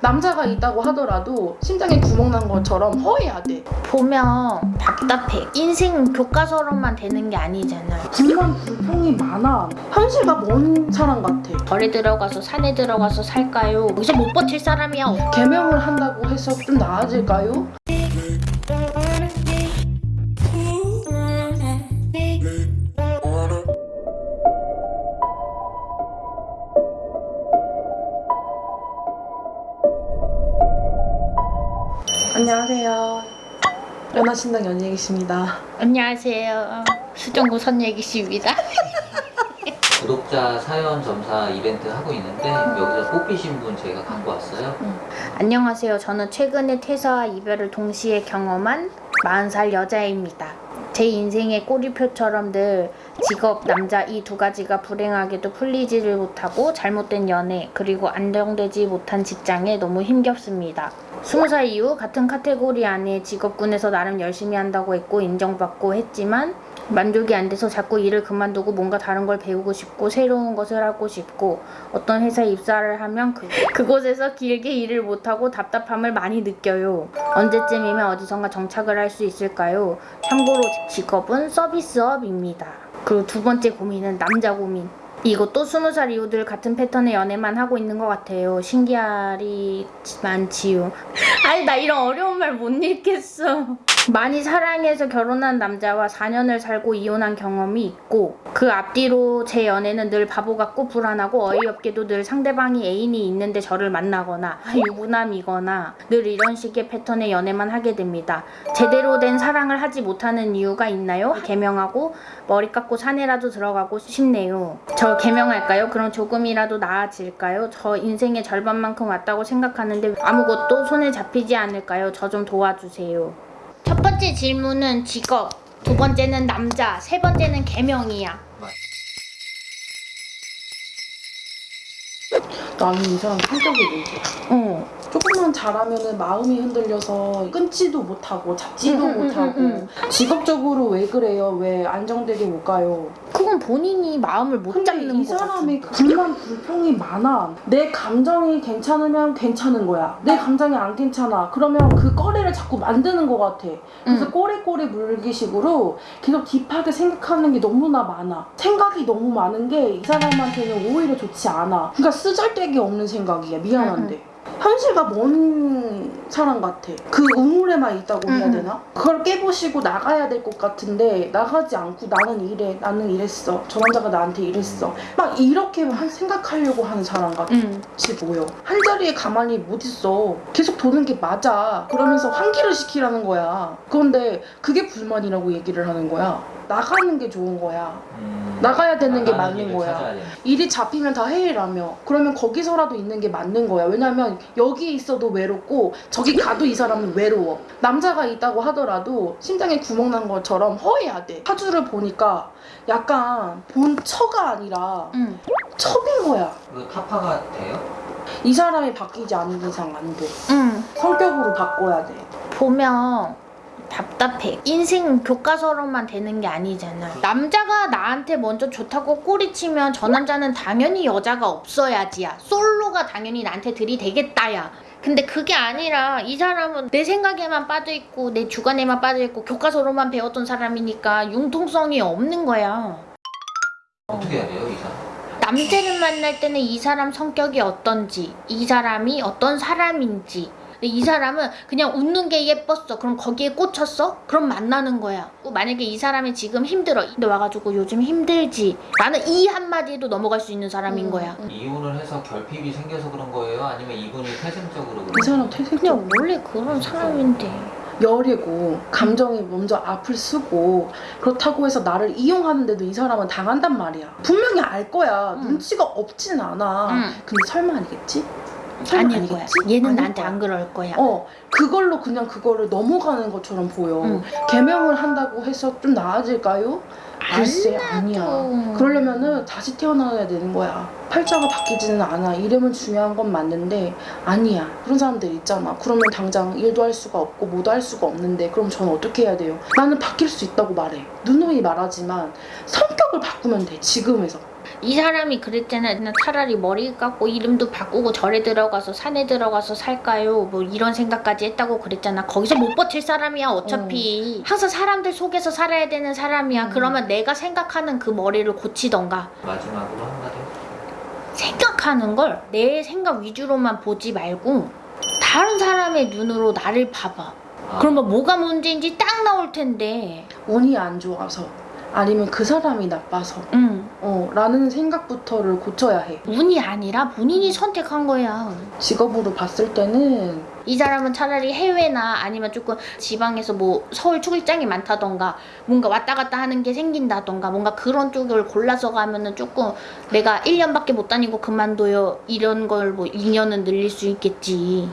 남자가 있다고 하더라도 심장에 구멍 난 것처럼 허해야 돼. 보면 답답해. 인생 교과서로만 되는 게 아니잖아. 불만 불평이 많아. 현실과 먼 사람 같아. 절에 들어가서 산에 들어가서 살까요? 여기서 못 버틸 사람이야. 없- 개명을 한다고 해서 좀 나아질까요? 안녕하세요. 연하신당 연예기십니다. 안녕하세요. 수정구 선예기씨입니다. 구독자 사연 점사 이벤트 하고 있는데 여기서 뽑히신 분 제가 갖고 왔어요. 안녕하세요. 저는 최근에 퇴사와 이별을 동시에 경험한 40살 여자입니다. 제 인생의 꼬리표처럼 늘 직업, 남자 이 두 가지가 불행하게도 풀리지를 못하고 잘못된 연애 그리고 안정되지 못한 직장에 너무 힘겹습니다. 20살 이후 같은 카테고리 안에 직업군에서 나름 열심히 한다고 했고 인정받고 했지만 만족이 안 돼서 자꾸 일을 그만두고 뭔가 다른 걸 배우고 싶고 새로운 것을 하고 싶고 어떤 회사에 입사를 하면 그, 그곳에서 길게 일을 못하고 답답함을 많이 느껴요. 언제쯤이면 어디선가 정착을 할 수 있을까요? 참고로 직업은 서비스업입니다. 그리고 두 번째 고민은 남자 고민. 이것도 스무 살 이후들 같은 패턴의 연애만 하고 있는 것 같아요. 신기하리만 지요. 아니 나 이런 어려운 말 못 읽겠어. 많이 사랑해서 결혼한 남자와 4년을 살고 이혼한 경험이 있고 그 앞뒤로 제 연애는 늘 바보 같고 불안하고 어이없게도 늘 상대방이 애인이 있는데 저를 만나거나 유부남이거나 늘 이런 식의 패턴의 연애만 하게 됩니다. 제대로 된 사랑을 하지 못하는 이유가 있나요? 개명하고 머리 깎고 산에라도 들어가고 싶네요. 저 개명할까요? 그럼 조금이라도 나아질까요? 저 인생의 절반만큼 왔다고 생각하는데 아무것도 손에 잡히지 않을까요? 저 좀 도와주세요. 첫 번째 질문은 직업, 두 번째는 남자, 세 번째는 개명이야. 나는 이 사람 성격이 문제야. 어. 조금만 잘하면 마음이 흔들려서 끊지도 못하고 잡지도 응, 응, 응, 못하고 응, 직업적으로 왜 그래요? 왜 안정되게 못 가요? 그건 본인이 마음을 못 잡는 이거 사람이 같아. 불만 불평이 많아. 내 감정이 괜찮으면 괜찮은 거야. 내 감정이 안 괜찮아. 그러면 그 꺼리를 자꾸 만드는 것 같아. 그래서 응. 꼬리꼬리 물기식으로 계속 딥하게 생각하는 게 너무나 많아. 생각이 너무 많은 게 이 사람한테는 오히려 좋지 않아. 그러니까 쓰잘데기 없는 생각이야. 미안한데. 현실과 먼 사람 같아. 그 우물에만 있다고 해야 응, 응. 되나? 그걸 깨부시고 나가야 될 것 같은데 나가지 않고 나는 이래, 나는 이랬어. 저 남자가 나한테 이랬어. 막 이렇게 한- 생각하려고 하는 사람 같이 응. 보여. 한 자리에 가만히 못 있어. 계속 도는 게 맞아. 그러면서 환기를 시키라는 거야. 그런데 그게 불만이라고 얘기를 하는 거야. 나가는 게 좋은 거야. 음, 나가야 되는 게 맞는 거야. 일이 잡히면 다 해이라며. 그러면 거기서라도 있는 게 맞는 거야. 왜냐면 여기 있어도 외롭고 저기 가도 이 사람은 외로워. 남자가 있다고 하더라도 심장에 구멍 난 것처럼 허해야 돼. 사주를 보니까 약간 본처가 아니라 응. 첩인 거야. 그 타파가 돼요? 이 사람이 바뀌지 않는 이상 안 돼. 응. 성격으로 바꿔야 돼. 보면 답답해. 인생 교과서로만 되는 게 아니잖아. 남자가 나한테 먼저 좋다고 꼬리치면 저 남자는 당연히 여자가 없어야지야. 솔로가 당연히 나한테 들이대겠다야. 근데 그게 아니라 이 사람은 내 생각에만 빠져있고 내 주관에만 빠져있고 교과서로만 배웠던 사람이니까 융통성이 없는 거야. 어떻게 해야 돼요, 이 사람? 남자를 만날 때는 이 사람 성격이 어떤지, 이 사람이 어떤 사람인지. 근데 이 사람은 그냥 웃는 게 예뻤어. 그럼 거기에 꽂혔어? 그럼 만나는 거야. 만약에 이 사람이 지금 힘들어. 근데 와가지고 요즘 힘들지. 나는 이 한마디에도 넘어갈 수 있는 사람인 음, 거야. 음. 이혼을 해서 결핍이 생겨서 그런 거예요? 아니면 이분이 태생적으로 그런 이 사람 거예요? 태생적 그냥 원래 그런 사람인데. 열이고 감정이 먼저 앞을 쓰고 그렇다고 해서 나를 이용하는데도 이 사람은 당한단 말이야. 분명히 알 거야. 응. 눈치가 없진 않아. 응. 근데 설마 아니겠지? 아닐 거야. 얘는 나한테 거야. 안 그럴 거야. 어 그걸로 그냥 그거를 넘어가는 것처럼 보여. 응. 개명을 한다고 해서 좀 나아질까요? 글쎄 아니야. 그러려면은 다시 태어나야 되는 거야. 팔자가 바뀌지는 않아. 이름은 중요한 건 맞는데 아니야. 그런 사람들 있잖아. 그러면 당장 일도 할 수가 없고 뭐도 할 수가 없는데 그럼 저는 어떻게 해야 돼요? 나는 바뀔 수 있다고 말해. 누누이 말하지만 성격을 바꾸면 돼. 지금에서. 이 사람이 그랬잖아. 나 차라리 머리 깎고 이름도 바꾸고 절에 들어가서 산에 들어가서 살까요? 뭐 이런 생각까지 했다고 그랬잖아. 거기서 못 버틸 사람이야 어차피. 항상 사람들 속에서 살아야 되는 사람이야. 음. 그러면 내가 생각하는 그 머리를 고치던가. 마지막으로 한마디. 생각하는 걸 내 생각 위주로만 보지 말고 다른 사람의 눈으로 나를 봐봐. 아, 그러면 뭐가 문제인지 딱 나올 텐데. 운이 안 좋아서 아니면 그 사람이 나빠서 응. 어 라는 생각부터를 고쳐야 해 운이 아니라 본인이 선택한 거야. 직업으로 봤을 때는 이 사람은 차라리 해외나 아니면 조금 지방에서 뭐 서울 출장이 많다던가 뭔가 왔다 갔다 하는 게 생긴다던가 뭔가 그런 쪽을 골라서 가면은 조금 내가 1년밖에 못 다니고 그만둬요 이런 걸 뭐 2년은 늘릴 수 있겠지